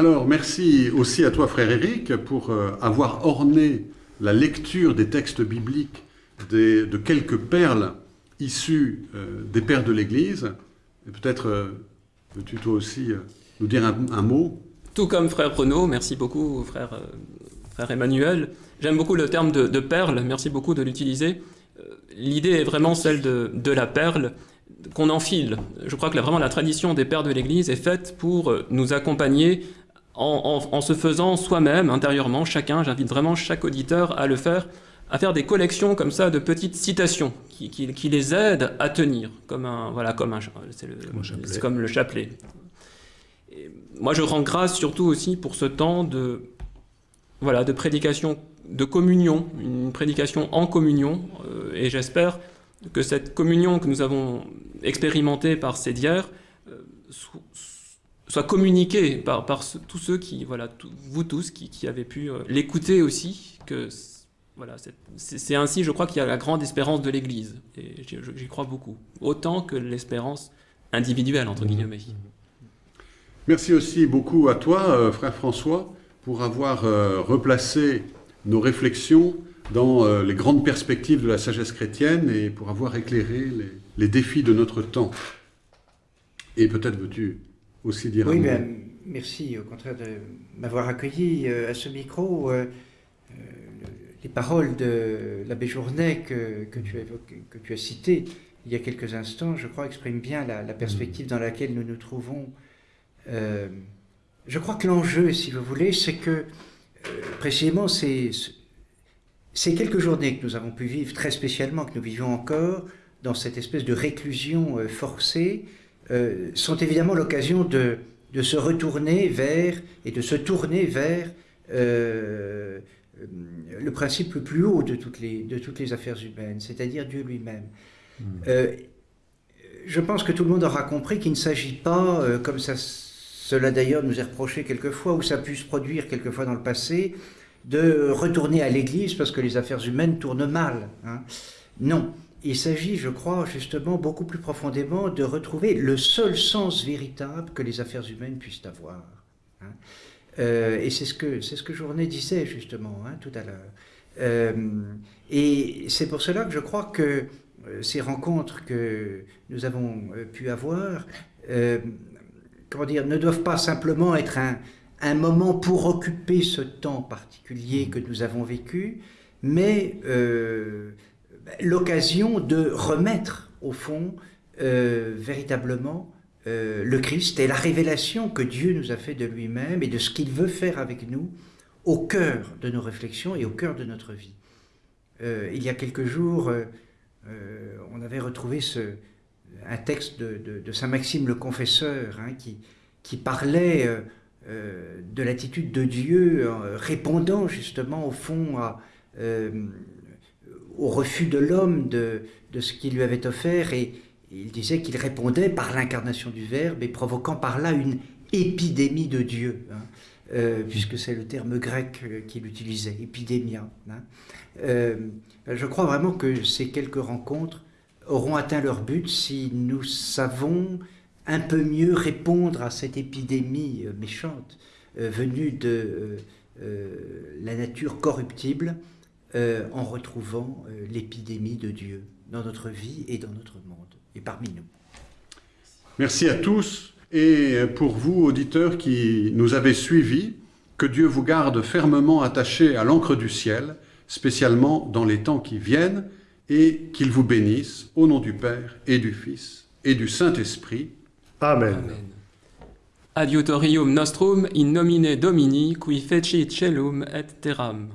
Alors, merci aussi à toi, frère Éric, pour euh, avoir orné la lecture des textes bibliques de quelques perles issues euh, des pères de l'Église. Peut-être euh, veux-tu toi aussi nous dire un, mot? Tout comme frère Renaud, merci beaucoup, frère, Emmanuel. J'aime beaucoup le terme de, perle, merci beaucoup de l'utiliser. L'idée est vraiment celle de la perle qu'on enfile. Je crois que vraiment la tradition des pères de l'Église est faite pour nous accompagner en, se faisant soi-même, intérieurement, chacun, j'invite vraiment chaque auditeur à le faire, à faire des collections comme ça de petites citations qui, qui, les aident à tenir, comme un, voilà, comme un, c'est comme le chapelet. moi, je rends grâce surtout aussi pour ce temps de, voilà, de prédication, de communion, une prédication en communion, euh, et j'espère que cette communion que nous avons expérimentée par ces dières euh, soit communiqué par, par tous ceux qui, voilà, vous tous qui, qui, avez pu euh, l'écouter aussi, que voilà, c'est ainsi, je crois, qu'il y a la grande espérance de l'Église, et j'y crois beaucoup, autant que l'espérance individuelle, entre mmh. guillemets. Merci aussi beaucoup à toi, euh, frère François, pour avoir euh, replacé nos réflexions dans les grandes perspectives de la sagesse chrétienne et pour avoir éclairé les, les défis de notre temps. Et peut-être veux-tu aussi dire Oui, bien, merci au contraire de m'avoir accueilli euh, à ce micro. Euh, euh, les paroles de l'abbé Journet que, que, tu as que tu as citées il y a quelques instants, je crois, expriment bien la, perspective dans laquelle nous nous trouvons. je crois que l'enjeu, si vous voulez, c'est que précisément ces, ces quelques journées que nous avons pu vivre, très spécialement, que nous vivons encore, dans cette espèce de réclusion forcée, euh, sont évidemment l'occasion de, de, se retourner vers et de se tourner vers euh, le principe le plus haut de toutes les, de toutes les affaires humaines, c'est-à-dire Dieu lui-même. Hmm. Euh, je pense que tout le monde aura compris qu'il ne s'agit pas, comme ça, cela d'ailleurs nous est reproché quelquefois, ou ça a pu se produire quelquefois dans le passé, de retourner à l'Église parce que les affaires humaines tournent mal. Hein. Non, il s'agit, je crois, justement, beaucoup plus profondément de retrouver le seul sens véritable que les affaires humaines puissent avoir. Hein. Euh, et c'est ce que c'est ce que Journet disait justement hein, tout à l'heure. Euh, et c'est pour cela que je crois que euh, ces rencontres que nous avons pu avoir, comment dire, ne doivent pas simplement être un, un moment pour occuper ce temps particulier que nous avons vécu, mais l'occasion de remettre, au fond, euh, véritablement euh, le Christ et la révélation que Dieu nous a fait de lui-même et de ce qu'il veut faire avec nous au cœur de nos réflexions et au cœur de notre vie. Euh, il y a quelques jours, on avait retrouvé ce, un texte de, Saint Maxime le Confesseur hein, qui, qui parlait de l'attitude de Dieu répondant justement au fond à au refus de l'homme de, de, ce qu'il lui avait offert et il disait qu'il répondait par l'incarnation du Verbe et provoquant par là une épidémie de Dieu, hein, euh, puisque c'est le terme grec euh, qu'il utilisait, épidémia. Hein. Euh, je crois vraiment que ces quelques rencontres auront atteint leur but si nous savons un peu mieux répondre à cette épidémie méchante venue de la nature corruptible euh, en retrouvant euh, l'épidémie de Dieu dans notre vie et dans notre monde et parmi nous. Merci à tous et pour vous, auditeurs qui nous avez suivis, que Dieu vous garde fermement attachés à l'encre du ciel, spécialement dans les temps qui viennent, et qu'il vous bénisse au nom du Père et du Fils et du Saint-Esprit. Amen. Amen. Adiutorium nostrum in nomine Domini qui fecit celum et terram.